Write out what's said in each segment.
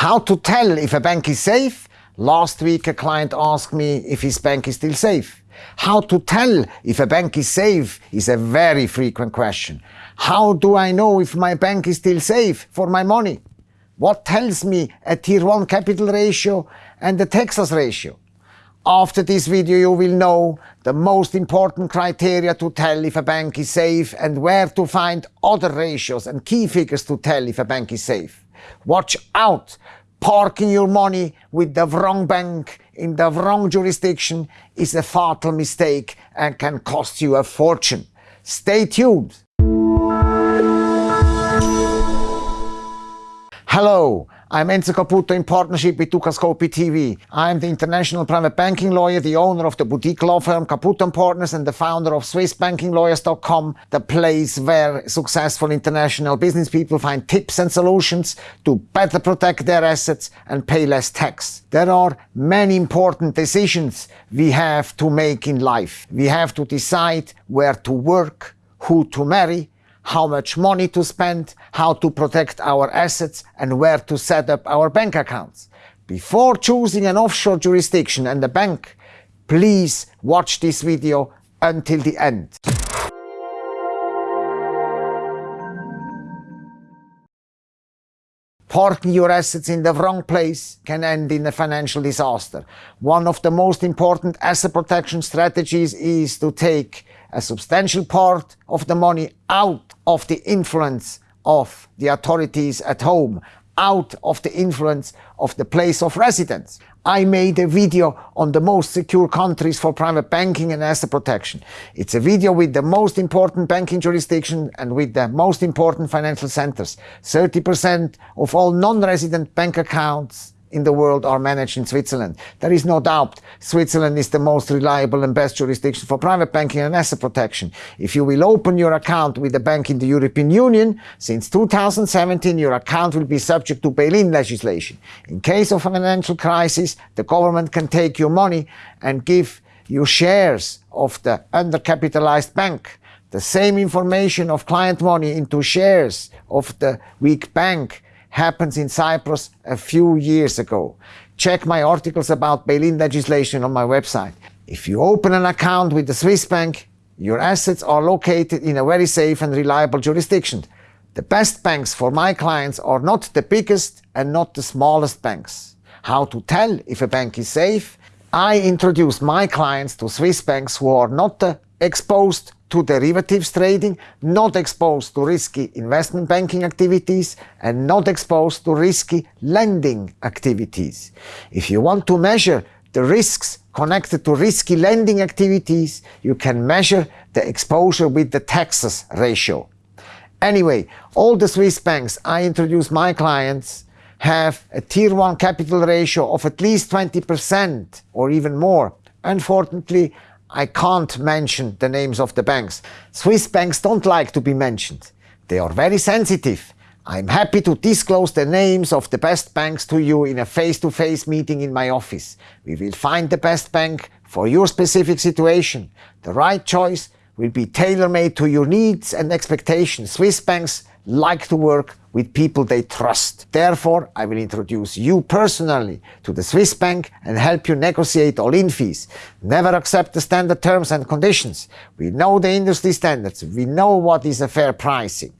How to tell if a bank is safe? Last week a client asked me if his bank is still safe. How to tell if a bank is safe is a very frequent question. How do I know if my bank is still safe for my money? What tells me a Tier 1 capital ratio and the Texas ratio? After this video you will know the most important criteria to tell if a bank is safe and where to find other ratios and key figures to tell if a bank is safe. Watch out! Parking your money with the wrong bank in the wrong jurisdiction is a fatal mistake and can cost you a fortune. Stay tuned! Hello, I'm Enzo Caputo in partnership with Dukascopy TV. I'm the international private banking lawyer, the owner of the boutique law firm Caputo & Partners and the founder of SwissBankingLawyers.com, the place where successful international business people find tips and solutions to better protect their assets and pay less tax. There are many important decisions we have to make in life. We have to decide where to work, who to marry, how much money to spend, how to protect our assets and where to set up our bank accounts. Before choosing an offshore jurisdiction and a bank, please watch this video until the end. Parking your assets in the wrong place can end in a financial disaster. One of the most important asset protection strategies is to take a substantial part of the money out of the influence of the authorities at home, out of the influence of the place of residence. I made a video on the most secure countries for private banking and asset protection. It's a video with the most important banking jurisdiction and with the most important financial centers. 30% of all non-resident bank accounts in the world are managed in Switzerland. There is no doubt Switzerland is the most reliable and best jurisdiction for private banking and asset protection. If you will open your account with a bank in the European Union, since 2017 your account will be subject to bail-in legislation. In case of a financial crisis, the government can take your money and give you shares of the undercapitalized bank. The same information of client money into shares of the weak bank happens in Cyprus a few years ago. Check my articles about bail-in legislation on my website. If you open an account with the Swiss bank, your assets are located in a very safe and reliable jurisdiction. The best banks for my clients are not the biggest and not the smallest banks. How to tell if a bank is safe? I introduce my clients to Swiss banks who are not uh, exposed to derivatives trading, not exposed to risky investment banking activities, and not exposed to risky lending activities. If you want to measure the risks connected to risky lending activities, you can measure the exposure with the Texas ratio. Anyway, all the Swiss banks I introduce my clients have a Tier 1 capital ratio of at least 20% or even more. Unfortunately, I can't mention the names of the banks. Swiss banks don't like to be mentioned. They are very sensitive. I'm happy to disclose the names of the best banks to you in a face-to-face -face meeting in my office. We will find the best bank for your specific situation. The right choice will be tailor-made to your needs and expectations. Swiss banks like to work with people they trust. Therefore, I will introduce you personally to the Swiss bank and help you negotiate all-in fees. Never accept the standard terms and conditions. We know the industry standards. We know what is a fair pricing.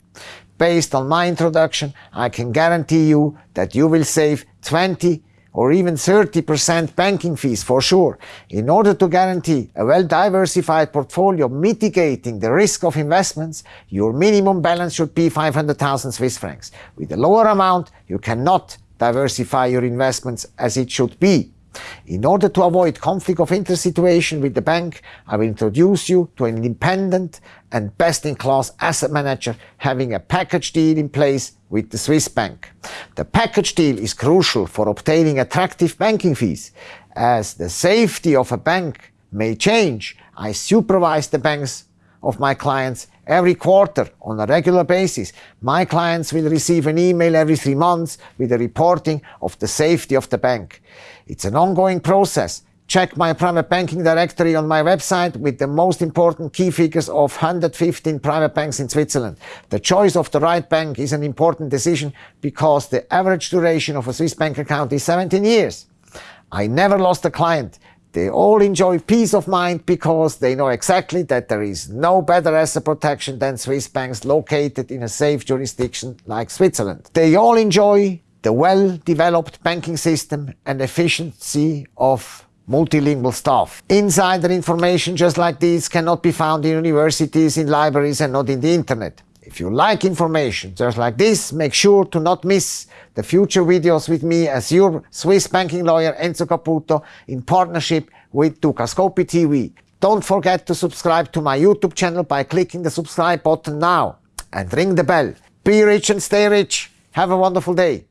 Based on my introduction, I can guarantee you that you will save 20 or even 30% banking fees for sure. In order to guarantee a well-diversified portfolio mitigating the risk of investments, your minimum balance should be 500,000 Swiss francs. With a lower amount, you cannot diversify your investments as it should be. In order to avoid conflict of interest situation with the bank, I will introduce you to an independent and best-in-class asset manager having a package deal in place with the Swiss bank. The package deal is crucial for obtaining attractive banking fees. As the safety of a bank may change, I supervise the banks of my clients every quarter on a regular basis. My clients will receive an email every three months with a reporting of the safety of the bank. It's an ongoing process. check my private banking directory on my website with the most important key figures of 115 private banks in Switzerland. The choice of the right bank is an important decision because the average duration of a Swiss bank account is 17 years. I never lost a client. They all enjoy peace of mind because they know exactly that there is no better asset protection than Swiss banks located in a safe jurisdiction like Switzerland. They all enjoy the well-developed banking system and efficiency of multilingual staff. Insider information just like this cannot be found in universities, in libraries and not in the internet. If you like information just like this, make sure to not miss the future videos with me as your Swiss banking lawyer Enzo Caputo in partnership with Dukascopy TV. Don't forget to subscribe to my YouTube channel by clicking the subscribe button now and ring the bell. Be rich and stay rich. Have a wonderful day.